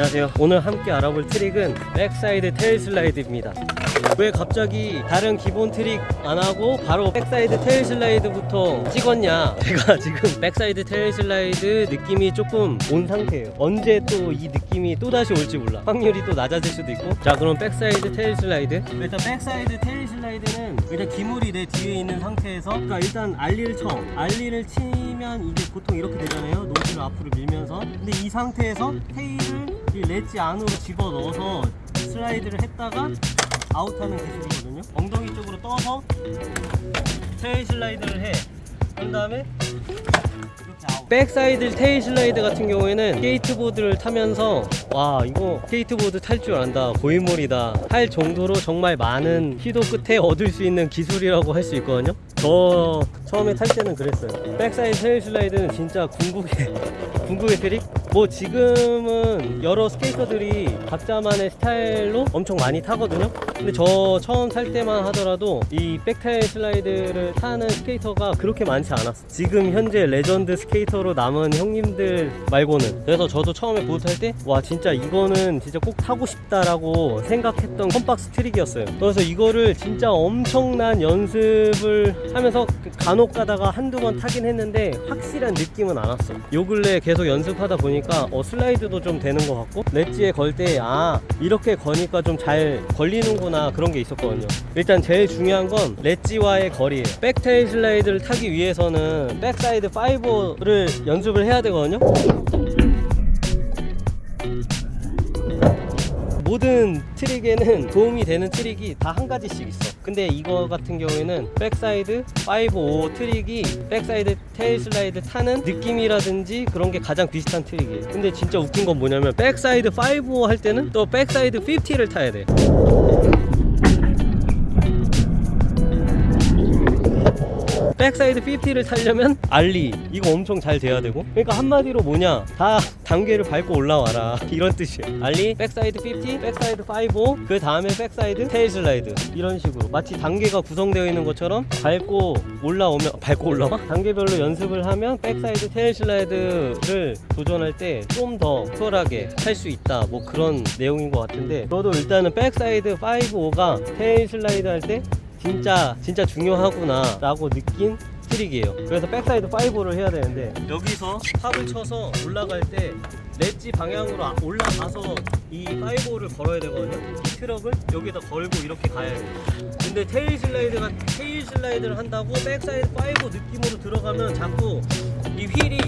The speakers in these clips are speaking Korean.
안녕하세요. 오늘 함께 알아볼 트릭은 backside tail slide입니다. 왜 갑자기 다른 기본 트릭 안 하고 바로 backside tail slide부터 찍었냐? 제가 지금 backside tail slide 느낌이 조금 온 상태예요. 언제 또 이 느낌이 또다시 올지 몰라. 확률이 또 낮아질 수도 있고. 자 그럼 backside tail slide. 일단 backside tail slide는 일단 기물이 내 뒤에 있는 상태에서 그러니까 일단 ollie를 쳐 ollie를 치면 이게 보통 이렇게 되잖아요. nose를 앞으로 밀면서. 근데 이 상태에서 tail을 이 렛지 안으로 집어 넣어서 슬라이드를 했다가 아웃하는 기술이거든요. 엉덩이 쪽으로 떠서 tail slide를 해. 그런 다음에 backside tail slide 같은 경우에는 스케이트보드를 타면서 와 이거 스케이트보드 탈 줄 안다. 고인물이다. 할 정도로 정말 많은 시도 끝에 얻을 수 있는 기술이라고 할 수 있거든요. 저 처음에 탈 때는 그랬어요. backside tail slide는 진짜 궁극의 궁극의 트릭? 뭐 지금은 여러 스케이터들이 각자만의 스타일로 엄청 많이 타거든요. 근데 저 처음 탈 때만 하더라도 이 backtail slide를 타는 스케이터가 그렇게 많지 않았어. 지금 현재 레전드 스케이터로 남은 형님들 말고는. 그래서 저도 처음에 보드 탈 때 와 진짜 이거는 진짜 꼭 타고 싶다라고 생각했던 컴박스 트릭이었어요. 그래서 이거를 진짜 엄청난 연습을 하면서 간혹 가다가 한두 번 타긴 했는데 확실한 느낌은 안 왔어 요 근래 계속 연습하다 보니까 어 슬라이드도 좀 되는 것 같고 렛지에 걸 때 아 이렇게 거니까 좀 잘 걸리는구나 그런 게 있었거든요. 일단 제일 중요한 건 렛지와의 거리예요. backtail slide를 타기 위해서는 backside 5를 연습을 해야 되거든요 모든 트릭에는 도움이 되는 트릭이 다 한 가지씩 있어. 근데 이거 같은 경우에는 backside 5, 5 트릭이 backside tail slide 타는 느낌이라든지 그런 게 가장 비슷한 트릭이에요. 근데 진짜 웃긴 건 뭐냐면 backside 5, 5 할 때는 또 backside 50를 타야 돼 backside 50를 타려면 ollie. 이거 엄청 잘 돼야 되고. 그러니까 한마디로 뭐냐. 다 단계를 밟고 올라와라. 이런 뜻이에요. ollie backside 50 backside 5그 다음에 backside tail slide. 이런 식으로. 마치 단계가 구성되어 있는 것처럼 밟고 올라오면 밟고 올라와? 단계별로 연습을 하면 backside tail slide를 도전할 때 좀 더 수월하게 할 수 있다. 뭐 그런 내용인 것 같은데. 저도 일단은 backside 5, 5가 tail slide 할 때 진짜 진짜 중요하구나 라고 느낀 트릭이에요. 그래서 backside 5를 해야 되는데 여기서 pop을 쳐서 올라갈 때 렛지 방향으로 아- 올라가서 이 5를 걸어야 되거든요. 이 트럭을 여기다 걸고 이렇게 가야 돼요. 근데 tail slide가 tail slide를 한다고 backside 5 느낌으로 들어가면 자꾸 이 wheel이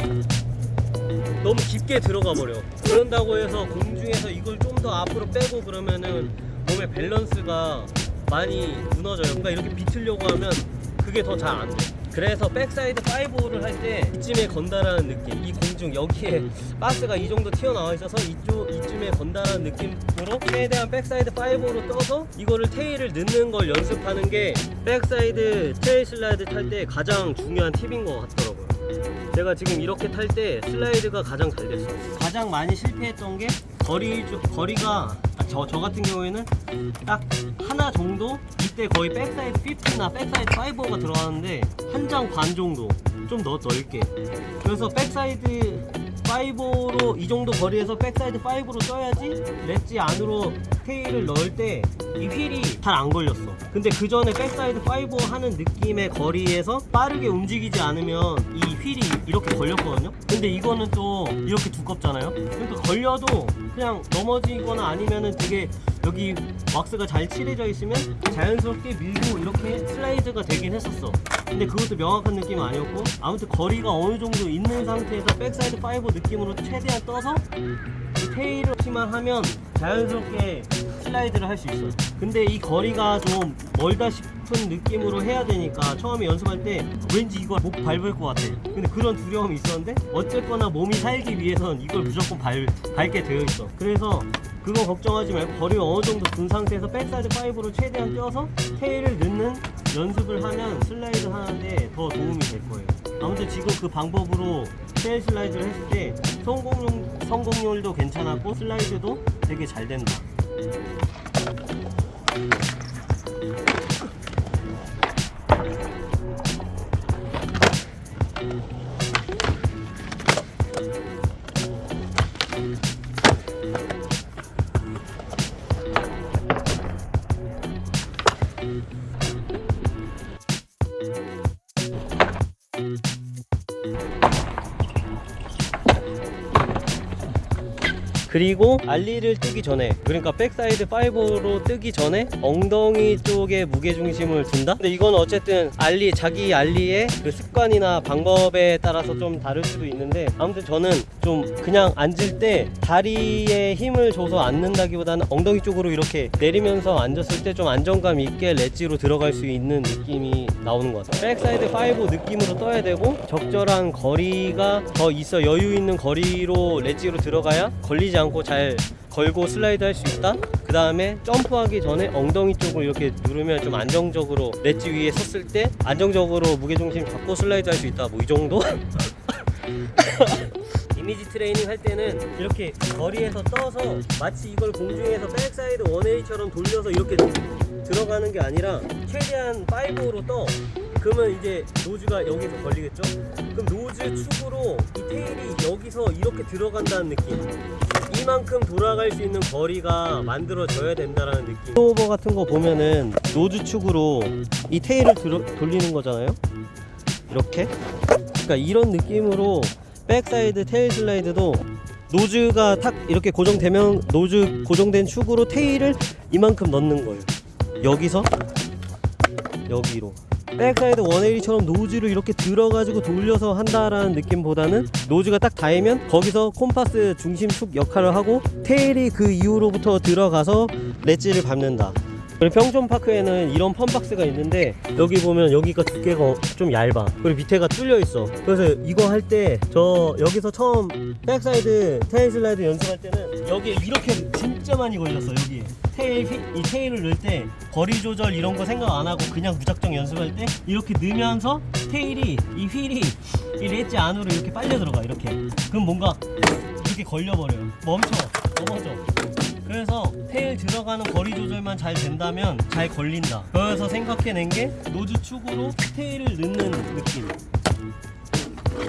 너무 깊게 들어가 버려. 그런다고 해서 공중에서 이걸 좀 더 앞으로 빼고 그러면은 몸의 밸런스가 많이 무너져요. 그러니까 이렇게 비틀려고 하면 그게 더 잘 안 돼. 그래서 backside 5를 할 때 이쯤에 건다라는 느낌 이 공중 여기에 박스가 이 정도 튀어나와 있어서 이쪽 이쯤에 건다라는 느낌으로 최대한 backside 5로 떠서 이거를 tail을 넣는 걸 연습하는 게 backside tail slide 탈 때 가장 중요한 팁인 것 같더라고요. 제가 지금 이렇게 탈 때 슬라이드가 가장 잘 됐어요. 가장 많이 실패했던 게 거리 주- 거리가 저, 저 같은 경우에는 딱 하나 정도? 이때 거의 backside 50나 backside 5가 들어가는데 한 장 반 정도 좀 더 넓게. 그래서 backside 5로 이 정도 거리에서 backside 5로 떠야지 ledge 안으로 tail을 넣을 때 이 wheel이 잘 안 걸렸어. 근데 그 전에 backside 5 하는 느낌의 거리에서 빠르게 움직이지 않으면 이 wheel이 이렇게 걸렸거든요. 근데 이거는 또 이렇게 두껍잖아요. 그러니까 걸려도 그냥 넘어지거나 아니면은 되게 여기 왁스가 잘 칠해져 있으면 자연스럽게 밀고 이렇게 슬라이드가 되긴 했었어. 근데 그것도 명확한 느낌은 아니었고 아무튼 거리가 어느 정도 있는 상태에서 backside 5 느낌으로 최대한 떠서 이 tail을 치만 하면 자연스럽게 슬라이드를 할 수 있어요. 근데 이 거리가 좀 멀다 싶은 느낌으로 해야 되니까 처음에 연습할 때 왠지 이걸 못 밟을 것 같아. 근데 그런 두려움이 있었는데 어쨌거나 몸이 살기 위해선 이걸 무조건 밟, 밟게 되어 있어. 그래서 그거 걱정하지 말고 거리 어느 정도 둔 상태에서 backside 5로 최대한 뛰어서 tail을 넣는 연습을 하면 슬라이드 하는데 더 도움이 될 거예요. 아무튼 지금 그 방법으로 테일 슬라이드를 했을 때 성공률, 성공률도 괜찮았고 슬라이드도 되게 잘 된다 그리고 ollie를 뜨기 전에 그러니까 backside 5로 뜨기 전에 엉덩이 쪽에 무게중심을 둔다? 근데 이건 어쨌든 ollie 자기 ollie의 그 습관이나 방법에 따라서 좀 다를 수도 있는데 아무튼 저는 좀 그냥 앉을 때 다리에 힘을 줘서 앉는다기보다는 엉덩이 쪽으로 이렇게 내리면서 앉았을 때 좀 안정감 있게 ledge로 들어갈 수 있는 느낌이 나오는 것 같아요 backside 5 느낌으로 떠야 되고 적절한 거리가 더 있어 여유 있는 거리로 ledge로 들어가야 걸리지 않고 잘 걸고 슬라이드 할 수 있다. 그 다음에 점프하기 전에 엉덩이 쪽을 이렇게 누르면 좀 안정적으로 렛지 위에 섰을 때 안정적으로 무게중심 잡고 슬라이드 할 수 있다. 뭐 이 정도? 이미지 트레이닝 할 때는 이렇게 거리에서 떠서 마치 이걸 공중에서 backside 180처럼 돌려서 이렇게 들어가는 게 아니라 최대한 5로 떠 그러면 이제 nose가 여기서 걸리겠죠? 그럼 nose 축으로 이 tail이 여기서 이렇게 들어간다는 느낌. 이만큼 돌아갈 수 있는 거리가 만들어져야 된다는 느낌. 오버 같은 거 보면은 nose 축으로 이 tail을 들어, 돌리는 거잖아요? 이렇게? 그러니까 이런 느낌으로 backside tail slide도 nose가 탁 이렇게 고정되면 nose 고정된 축으로 tail을 이만큼 넣는 거예요. 여기서? 여기로 backside 180처럼 nose를 이렇게 들어가지고 돌려서 한다라는 느낌보다는 nose가 딱 닿으면 거기서 콤파스 중심축 역할을 하고 tail이 그 이후로부터 들어가서 ledge를 밟는다 평촌파크에는 이런 fun box가 있는데 여기 보면 여기가 두께가 좀 얇아. 그리고 밑에가 뚫려 있어. 그래서 이거 할 때 저 여기서 처음 backside tail slide 연습할 때는 여기에 이렇게 진짜 많이 걸렸어 여기에. tail 휘- 이 tail을 넣을 때 거리 조절 이런 거 생각 안 하고 그냥 무작정 연습할 때 이렇게 넣으면서 테일이 이 휠이 이 렛지 안으로 이렇게 빨려 들어가 이렇게. 그럼 뭔가 이렇게 걸려버려요. 멈춰 넘어져 그래서 tail 들어가는 거리 조절만 잘 된다면 잘 걸린다. 그래서 생각해낸 게 nose 축으로 tail을 넣는 느낌.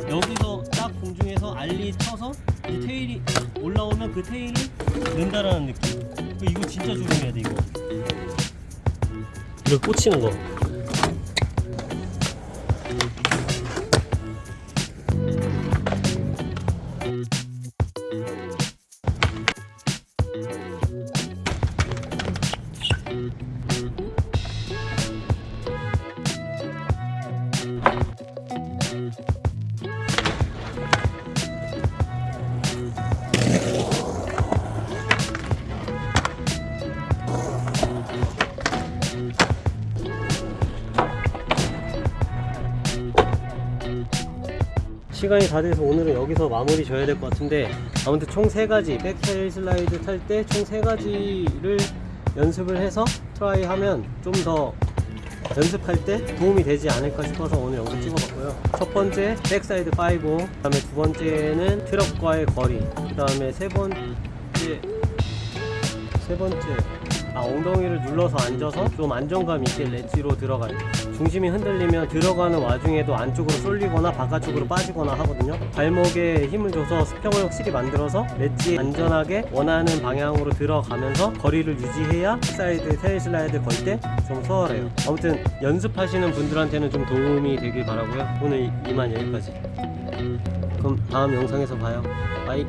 여기서 딱 공중에서 ollie 쳐서 이 tail이 올라오면 그 tail을 넣는다라는 느낌. 이거 진짜 조심해야 돼 이거. 이걸 꽂히는 거. 시간이 다 돼서 오늘은 여기서 마무리 져야 될 것 같은데 아무튼 총세 가지 back tail slide 탈 때총세 가지를 연습을 해서 try 하면 좀 더 연습할 때 도움이 되지 않을까 싶어서 오늘 영상 찍어봤고요. 첫 번째 backside 5 그 다음에 두 번째는 트럭과의 거리 그 다음에 세 번째 세 번째 아 엉덩이를 눌러서 앉아서 좀 안정감 있게 렛지로 들어가요. 중심이 흔들리면 들어가는 와중에도 안쪽으로 쏠리거나 바깥쪽으로 빠지거나 하거든요. 발목에 힘을 줘서 수평을 확실히 만들어서 렛지 안전하게 원하는 방향으로 들어가면서 거리를 유지해야 side tail slide 걸 때 좀 수월해요. 아무튼 연습하시는 분들한테는 좀 도움이 되길 바라고요. 오늘 이- 이만 여기까지. 그럼 다음 영상에서 봐요. bye